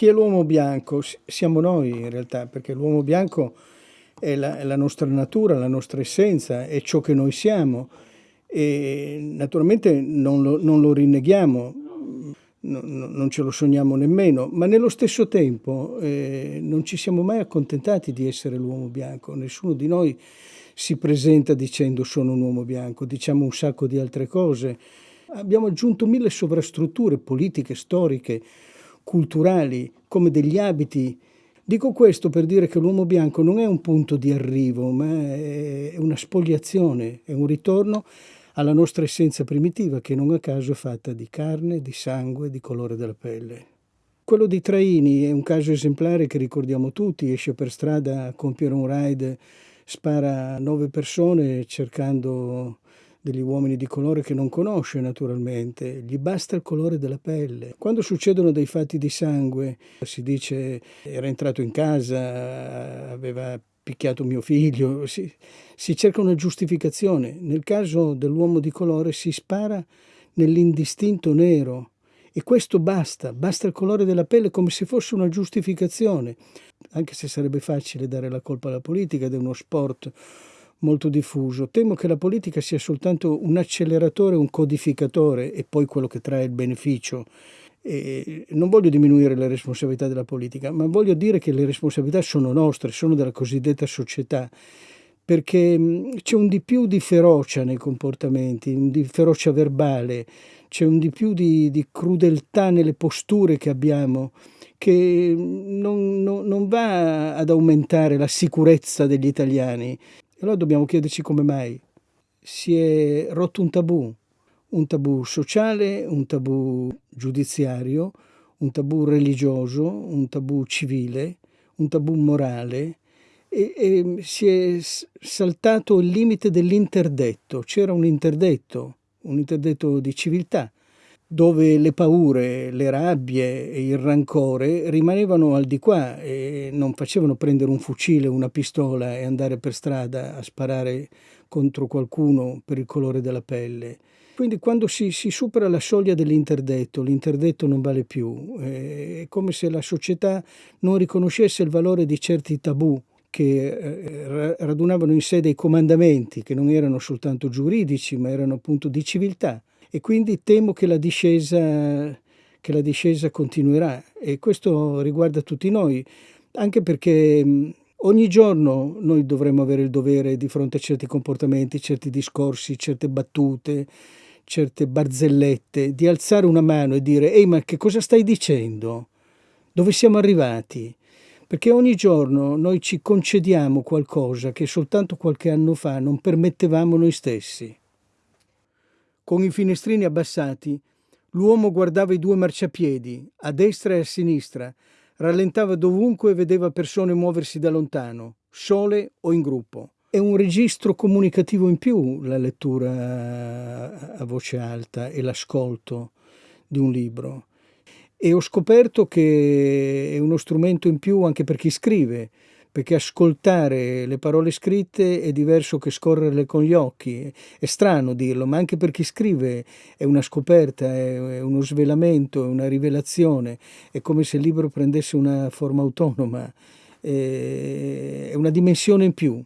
Chi è l'uomo bianco? Siamo noi in realtà, perché l'uomo bianco è la, è la, nostra natura, la nostra essenza, è ciò che noi siamo e naturalmente non lo, non lo rinneghiamo, no, non ce lo sogniamo nemmeno, ma nello stesso tempo eh, non ci siamo mai accontentati di essere l'uomo bianco, nessuno di noi si presenta dicendo sono un uomo bianco, diciamo un sacco di altre cose. Abbiamo aggiunto mille sovrastrutture politiche, storiche, culturali, come degli abiti. Dico questo per dire che l'uomo bianco non è un punto di arrivo, ma è una spogliazione, è un ritorno alla nostra essenza primitiva che non a caso è fatta di carne, di sangue, di colore della pelle. Quello di Traini è un caso esemplare che ricordiamo tutti, esce per strada a compiere un raid, spara a nove persone cercando degli uomini di colore che non conosce naturalmente, gli basta il colore della pelle. Quando succedono dei fatti di sangue, si dice era entrato in casa, aveva picchiato mio figlio, si, si cerca una giustificazione. Nel caso dell'uomo di colore si spara nell'indistinto nero. E questo basta, basta il colore della pelle come se fosse una giustificazione, anche se sarebbe facile dare la colpa alla politica ed è uno sport molto diffuso. Temo che la politica sia soltanto un acceleratore, un codificatore e poi quello che trae il beneficio. E non voglio diminuire le responsabilità della politica, ma voglio dire che le responsabilità sono nostre, sono della cosiddetta società, perché c'è un di più di ferocia nei comportamenti, un di ferocia verbale, c'è un di più di, di crudeltà nelle posture che abbiamo che non, non, non va ad aumentare la sicurezza degli italiani, allora dobbiamo chiederci come mai. Si è rotto un tabù, un tabù sociale, un tabù giudiziario, un tabù religioso, un tabù civile, un tabù morale e, e si è saltato il limite dell'interdetto, c'era un interdetto, un interdetto di civiltà dove le paure, le rabbie e il rancore rimanevano al di qua e non facevano prendere un fucile, una pistola e andare per strada a sparare contro qualcuno per il colore della pelle. Quindi quando si, si supera la soglia dell'interdetto, l'interdetto non vale più, è come se la società non riconoscesse il valore di certi tabù che eh, radunavano in sé dei comandamenti che non erano soltanto giuridici ma erano appunto di civiltà e quindi temo che la discesa, che la discesa continuerà e questo riguarda tutti noi, anche perché ogni giorno noi dovremmo avere il dovere di fronte a certi comportamenti, certi discorsi, certe battute, certe barzellette, di alzare una mano e dire ehi ma che cosa stai dicendo? Dove siamo arrivati? Perché ogni giorno noi ci concediamo qualcosa che soltanto qualche anno fa non permettevamo noi stessi. Con i finestrini abbassati, l'uomo guardava i due marciapiedi, a destra e a sinistra, rallentava dovunque e vedeva persone muoversi da lontano, sole o in gruppo. È un registro comunicativo in più la lettura a voce alta e l'ascolto di un libro. E ho scoperto che è uno strumento in più anche per chi scrive, perché ascoltare le parole scritte è diverso che scorrerle con gli occhi. È strano dirlo, ma anche per chi scrive è una scoperta, è uno svelamento, è una rivelazione, è come se il libro prendesse una forma autonoma, è una dimensione in più.